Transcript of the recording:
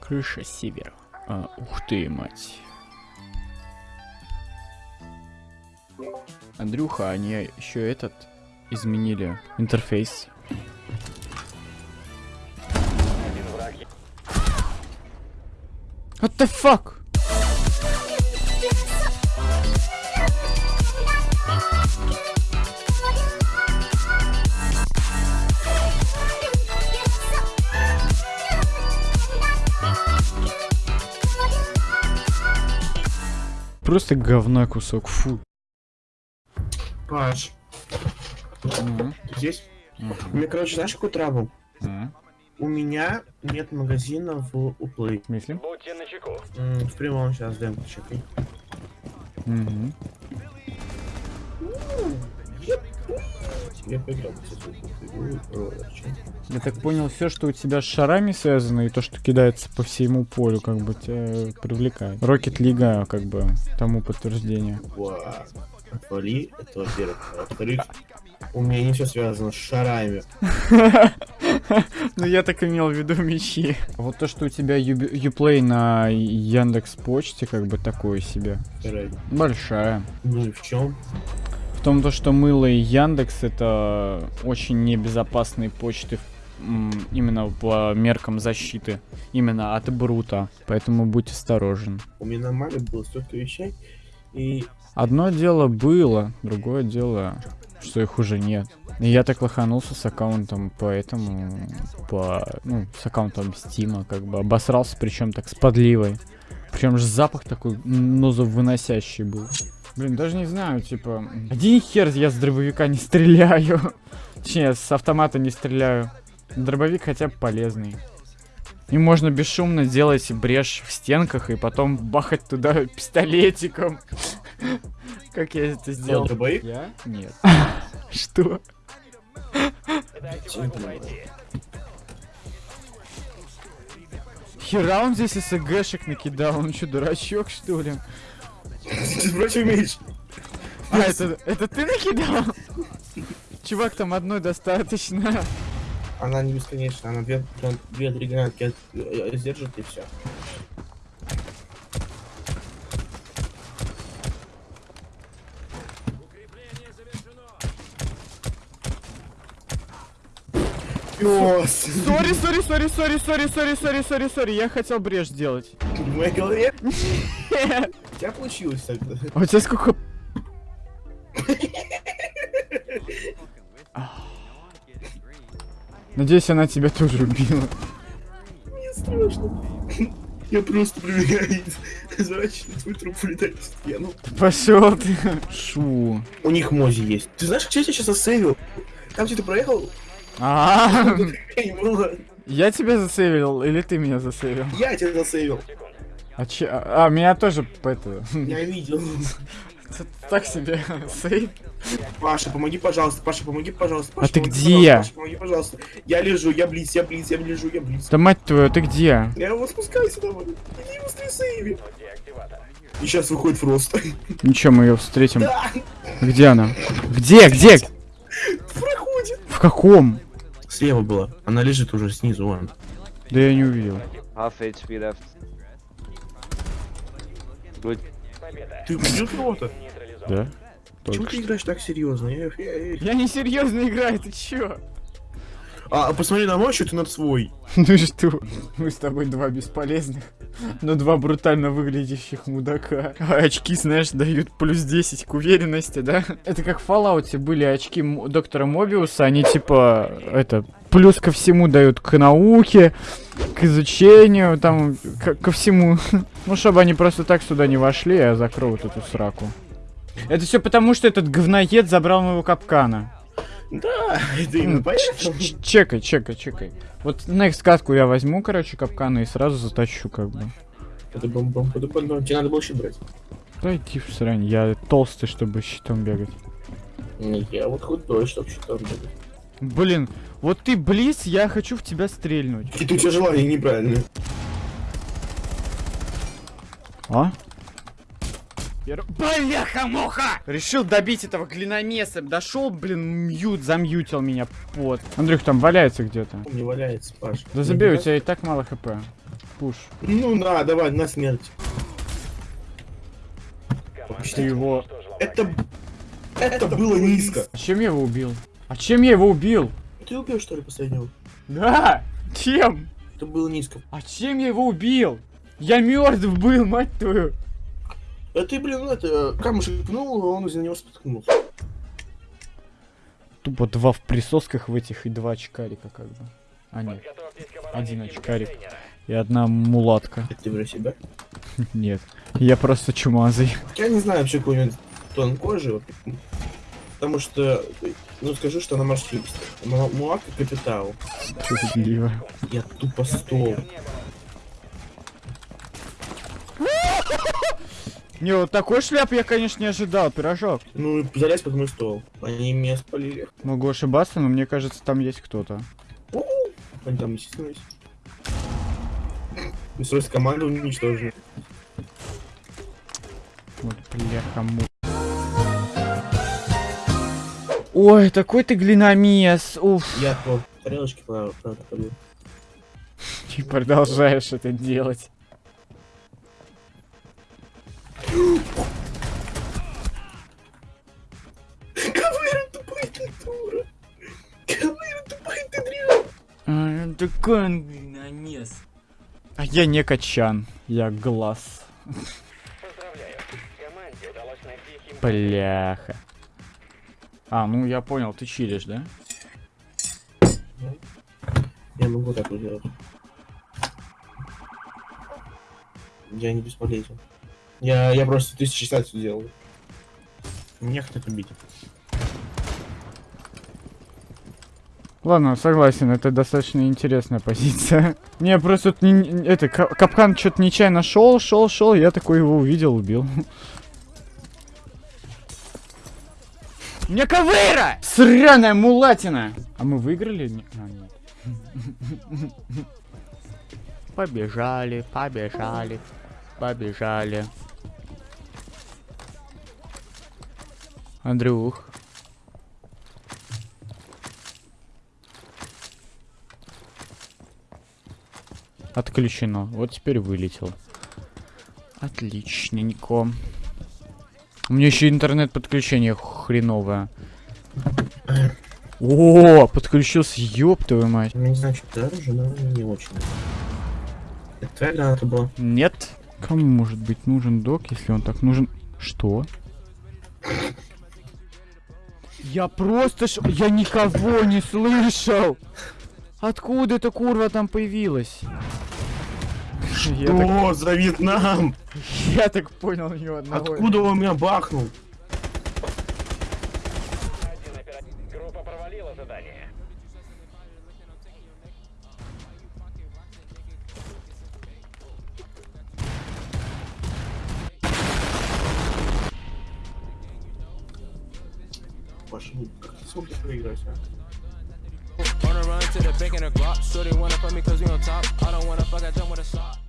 Крыша севера. А, ух ты, мать. Андрюха, они еще этот изменили интерфейс. What the fuck? Просто говна кусок, фу. Паш, Мгм, ты здесь? мгм, У меня, короче, знаешь, какой трабл? мгм. У меня нет магазина в Уплей. В смысле? В прямом сейчас демку чекай. Мгм. Я поиграл, э? Я так понял, все, что у тебя с шарами связано, и то, что кидается по всему полю, как бы тебя привлекает. Рокет Лига, как бы, тому подтверждение. Ва, Отвали, это во-первых. Во-вторых, у меня все связано с шарами. Ну, я так имел в виду мечи. Вот то, что у тебя Юплей на Яндекс Почте, как бы такое себе. Большая. Ну и в чем? В том, то, что мыло и Яндекс это очень небезопасные почты именно по меркам защиты. Именно от Брута. Поэтому будь осторожен. У меня на Мале было столько вещей, и Одно дело было, другое дело, что их уже нет. И я так лоханулся с аккаунтом, поэтому по, ну, с аккаунтом Стима, как бы обосрался, причем так с подливой. Причем же запах такой нозовыносящий был. Блин, даже не знаю, типа, один хер я с дробовика не стреляю. Точнее, с автомата не стреляю. Дробовик хотя бы полезный. И можно бесшумно делать брешь в стенках и потом бахать туда пистолетиком. Как я это сделал дробовик. Я? Нет. Что? Хера он здесь СГшек накидал, он что, дурачок что ли? Ты против умеешь? А, это, это ты накидал? Чувак, там одной достаточно. Она не бесконечная, она две, прям две-три гранатки от- э, сдержит и все. Пёс! Sorry, sorry, sorry, sorry, sorry, sorry, sorry, sorry, sorry, я хотел брешь сделать. В моей голове у тебя получилось тогда. А у тебя сколько... Надеюсь, она тебя тоже убила. Мне страшно. Я просто пробегаю зрачный твой труп улетает в стену. Пошел ты. Шу. У них мози есть. Ты знаешь, что я тебя сейчас засейвил? Там где ты проехал, А, я тебя засейвил или ты меня засейвил? Я тебя засейвил. А, че... а, меня тоже по это... Я видел. Так себе сейв. Паша, помоги, пожалуйста. Паша, помоги, пожалуйста. А Паша, ты помоги, где? Паша, помоги, пожалуйста. Я лежу, я близ, я близ, я лежу, я близ. Да мать твою, ты где? Я его спускайся давай. Иди быстрее сейви. И сейчас выходит Фрост. Ничего, мы ее встретим. Да, Где она? Где? Где? проходит. В каком? Слева была. Она лежит уже снизу, вон. Да я не увидел. Half HP left. Ты убил кого-то? Да? Почему ты играешь так серьезно? Я- я- я- Я не серьезно играю, ты чё? А, посмотри на мой счет и на свой. Ну что? Мы с тобой два бесполезных, но два брутально выглядящих мудака. А очки, знаешь, дают плюс 10 к уверенности, да? Это как в Fallout были очки доктора Мобиуса, они типа, это, плюс ко всему дают к науке, к изучению, там, ко всему. Ну, чтобы они просто так сюда не вошли, а закрою вот эту сраку. Это все потому, что этот говноед забрал моего капкана. Да, это именно поэтому. Чекай, чекай, чекай. Вот next катку я возьму, короче, капканы и сразу затащу, как бы. Это бом-бом, это бом-бом. Тебе надо щит брать. Да иди в срань, я толстый, чтобы щитом бегать. Не, Я вот худой, чтоб щитом бегать. Блин, вот ты близ, я хочу в тебя стрельнуть. Какие-то у тебя желания неправильные. А? Пер... Бляха-муха! Решил добить этого глиномеса. Дошел, блин, мьют, замьютил меня. Вот. Андрюх, там валяется где-то. Не валяется, Паш. Да забей, у тебя и так мало хп. Пуш. Ну да, давай, на смерть. Ты его... Это... Это было низко. Чем я его убил? А чем я его убил? Ты убил, что ли, последнего? Да! Чем? Это было низко. А чем я его убил? Я мертв был, мать твою! А ты, блин, ну это, камушек пнул, а он из-за него споткнулся. Тупо два в присосках в этих и два очкарика как бы. А нет, один очкарик и одна мулатка. Это ты про себя? Нет, я просто чумазый. Я не знаю вообще какой-нибудь тон кожи. вот. Потому что, ну скажу, что она. Му- Муака капитал. Справедливо. Я тупо стол. Не, вот такой шляп я, конечно, не ожидал, пирожок. Ну залезь под мой стол. Они меня спалили. Могу ошибаться, но мне кажется, там есть кто-то. Они там. И срочно команду уничтожили. Вот, бляха му. Ой, такой ты глиномес, уф. Я по тарелочке, побил. Ты продолжаешь это делать. Ковыра тупой ты дура. Ковыра тупой ты дрянь. А, такой он глиномес. А я не качан, я глаз. Бляха. А, ну я понял, ты чилишь, да? Я могу так вот делать. Я не бесполезен. Я, я просто 1060 делаю. Мне хотят убить. Ладно, согласен, это достаточно интересная позиция. Не, просто это ка- капкан что-то нечаянно шел, шел, шел, я такой его увидел, убил. Мне ковыра! Сраная мулатина! А мы выиграли? А, нет. Побежали, побежали, побежали. Андрюх. Отключено. Вот теперь вылетел. Отличненько. У меня еще интернет-подключение хреновое. О, подключился, ёб твою мать. Я не знаю, что это оружие, но не очень. Это твоя граната была? Нет. Кому может быть нужен док, если он так нужен? Что? Я просто... ш- Я никого не слышал! Откуда эта курва там появилась? Я так, О, за Вьетнам! я так понял ни одного. Откуда он меня бахнул? Группа провалила задание. Паша, ну как ты проиграть, а? Run to the bank in a Glock. Shorty wanna fuck me cause we on top. I don't wanna fuck, I jump with a shot.